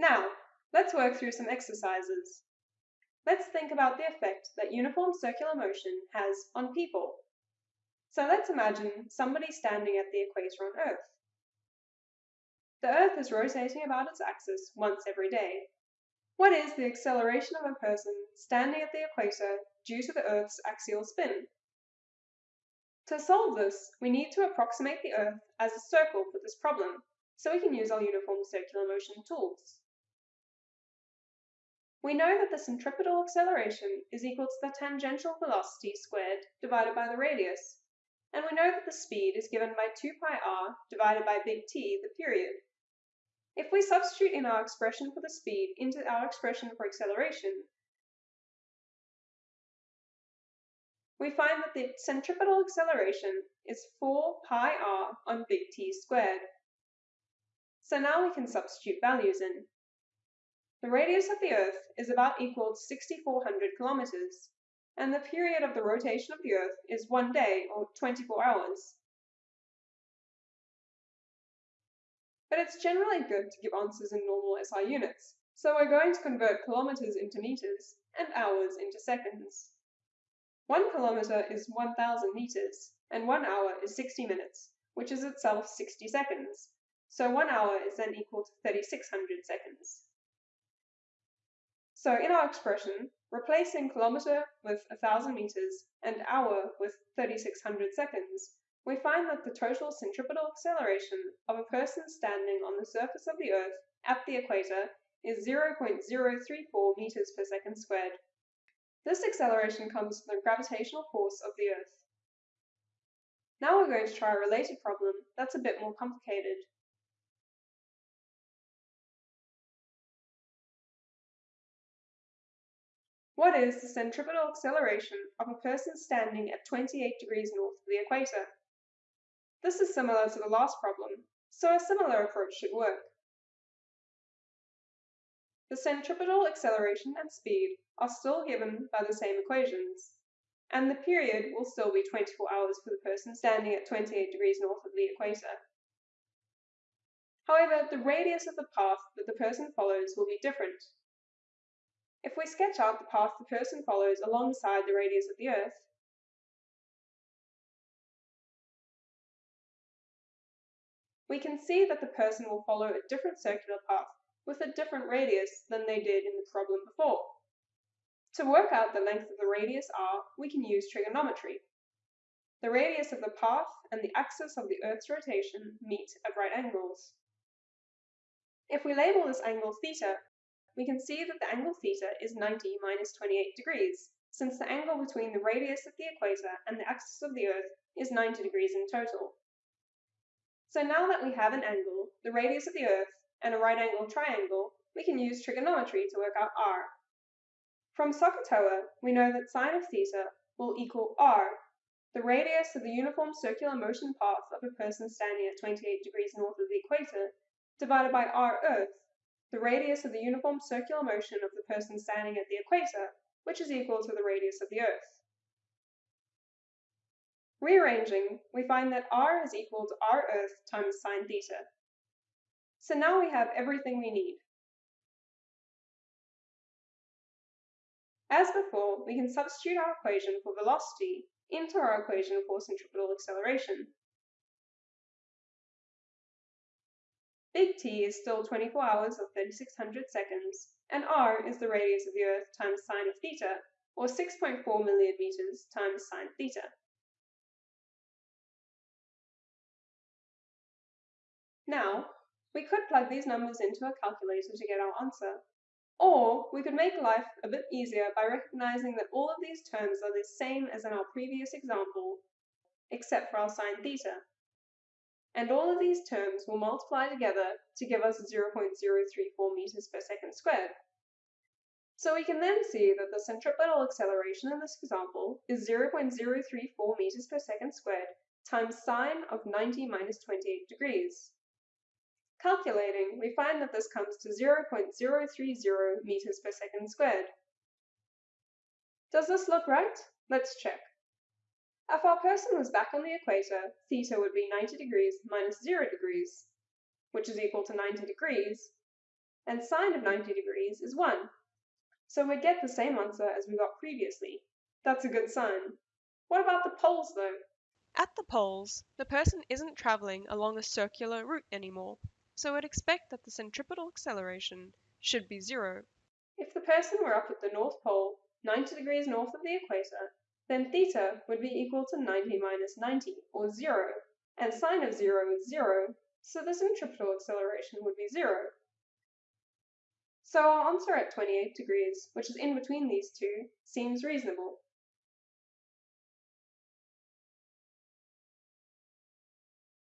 Now, let's work through some exercises. Let's think about the effect that uniform circular motion has on people. So let's imagine somebody standing at the equator on Earth. The Earth is rotating about its axis once every day. What is the acceleration of a person standing at the equator due to the Earth's axial spin? To solve this, we need to approximate the Earth as a circle for this problem, so we can use our uniform circular motion tools. We know that the centripetal acceleration is equal to the tangential velocity squared divided by the radius, and we know that the speed is given by 2 pi r divided by big T, the period. If we substitute in our expression for the speed into our expression for acceleration, we find that the centripetal acceleration is 4 pi r on big T squared. So now we can substitute values in. The radius of the Earth is about equal to 6,400 kilometers, and the period of the rotation of the Earth is one day, or 24 hours. But it's generally good to give answers in normal SI units, so we're going to convert kilometers into meters and hours into seconds. One kilometer is 1,000 meters, and one hour is 60 minutes, which is itself 60 seconds, so one hour is then equal to 3,600 seconds. So in our expression, replacing kilometer with 1,000 meters and hour with 3,600 seconds, we find that the total centripetal acceleration of a person standing on the surface of the Earth at the equator is 0.034 meters per second squared. This acceleration comes from the gravitational force of the Earth. Now we're going to try a related problem that's a bit more complicated. What is the centripetal acceleration of a person standing at 28 degrees north of the equator? This is similar to the last problem, so a similar approach should work. The centripetal acceleration and speed are still given by the same equations, and the period will still be 24 hours for the person standing at 28 degrees north of the equator. However, the radius of the path that the person follows will be different if we sketch out the path the person follows alongside the radius of the Earth, we can see that the person will follow a different circular path with a different radius than they did in the problem before. To work out the length of the radius r, we can use trigonometry. The radius of the path and the axis of the Earth's rotation meet at right angles. If we label this angle theta, we can see that the angle theta is 90 minus 28 degrees, since the angle between the radius of the equator and the axis of the Earth is 90 degrees in total. So now that we have an angle, the radius of the Earth, and a right angle triangle, we can use trigonometry to work out r. From SOHCAHTOA, we know that sine of theta will equal r, the radius of the uniform circular motion path of a person standing at 28 degrees north of the equator, divided by r Earth, the radius of the uniform circular motion of the person standing at the equator, which is equal to the radius of the Earth. Rearranging, we find that r is equal to r Earth times sine theta. So now we have everything we need. As before, we can substitute our equation for velocity into our equation for centripetal acceleration. Big T is still 24 hours or 3600 seconds, and r is the radius of the Earth times sine of theta, or 6.4 million meters times sine theta. Now, we could plug these numbers into a calculator to get our answer, or we could make life a bit easier by recognizing that all of these terms are the same as in our previous example, except for our sine theta and all of these terms will multiply together to give us 0.034 meters per second squared. So we can then see that the centripetal acceleration in this example is 0.034 meters per second squared times sine of 90 minus 28 degrees. Calculating, we find that this comes to 0.030 meters per second squared. Does this look right? Let's check. If our person was back on the equator, theta would be 90 degrees minus 0 degrees, which is equal to 90 degrees, and sine of 90 degrees is 1. So we'd get the same answer as we got previously. That's a good sign. What about the poles though? At the poles, the person isn't traveling along a circular route anymore, so we'd expect that the centripetal acceleration should be zero. If the person were up at the North Pole, 90 degrees north of the equator, then theta would be equal to 90 minus 90, or 0, and sine of 0 is 0, so the centripetal acceleration would be 0. So our answer at 28 degrees, which is in between these two, seems reasonable.